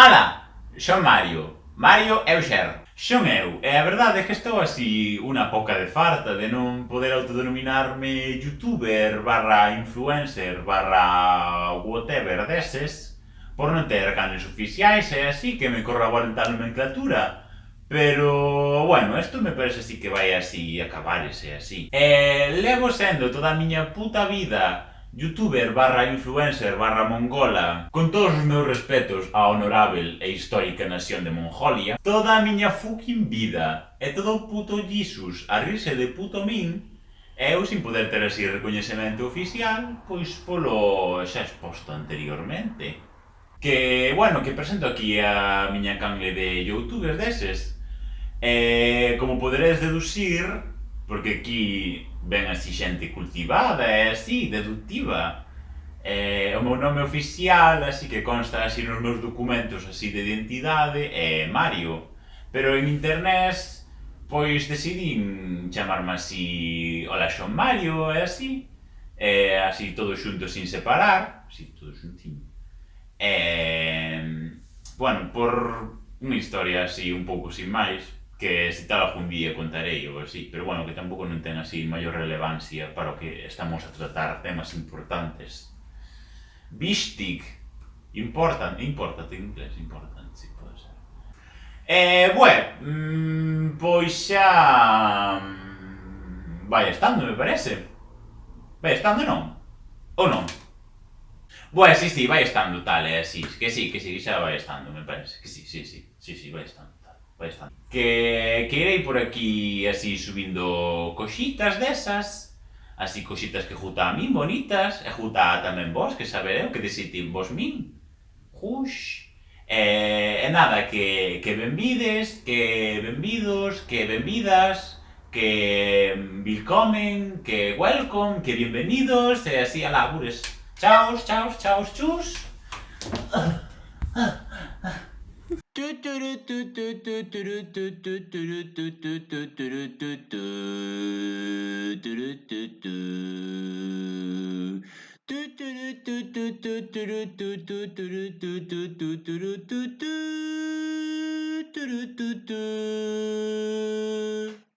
Ala, son Mario. Mario é o xer. Son eu, e a verdade é que estou así unha poca de farta de non poder autodenominarme youtuber barra influencer barra whatever deses por non ter canles oficiais e así que me corroboren tal nomenclatura Pero, bueno, isto me parece así que vai así acabar ese así. E levo sendo toda a miña puta vida youtuber barra influencer barra mongola, con todos os meus respetos á honorável e histórica nación de Mongolia, toda a miña fucking vida e todo o puto Jesus a rirse de puto min, e eu sin poder ter así recoñecemento oficial, pois polo xa exposto anteriormente. Que, bueno, que presento aquí a miña canle de youtubers deses. E, como poderedes deducir, porque aquí ben así xente cultivada e así, deductiva. Eh, o meu nome oficial, así que consta así nos meus documentos así de identidade, é Mario. Pero en internet, pois decidín chamarme así, hola son Mario, e así. E así todo xunto sin separar, así todo xuntinho. E, bueno, por unha historia así un pouco sin máis, que tal algún día contarei ou así, pero bueno, que tampouco non ten así maior relevancia para o que estamos a tratar temas importantes. Wichtig, important, important inglés, important, si pode ser. Eh, bueno, mmm, pois xa... Mm, vai estando, me parece. Vai estando, non? Ou non? Bueno, sí, sí, vai estando tal, é así, que sí, que sí, xa vai estando, me parece, que sí, sí, sí, sí, sí, vai estando. Pois está. Que, que por aquí así subindo coxitas desas, así coxitas que juta a min bonitas, e juta tamén vos, que sabereu que desití vos min. Jux. E, e nada, que, que benvides, que benvidos, que benvidas, que willkommen, que welcome, que bienvenidos, e así a labures. Chaos, chaos, chaos, chus. トゥトゥルトゥトゥトゥトゥルトゥトゥトゥルトゥトゥトゥトゥルトゥトゥトゥルトゥトゥトゥトゥルトゥトゥトゥトゥルトゥトゥトゥルトゥトゥトゥトゥルトゥトゥトゥルトゥトゥ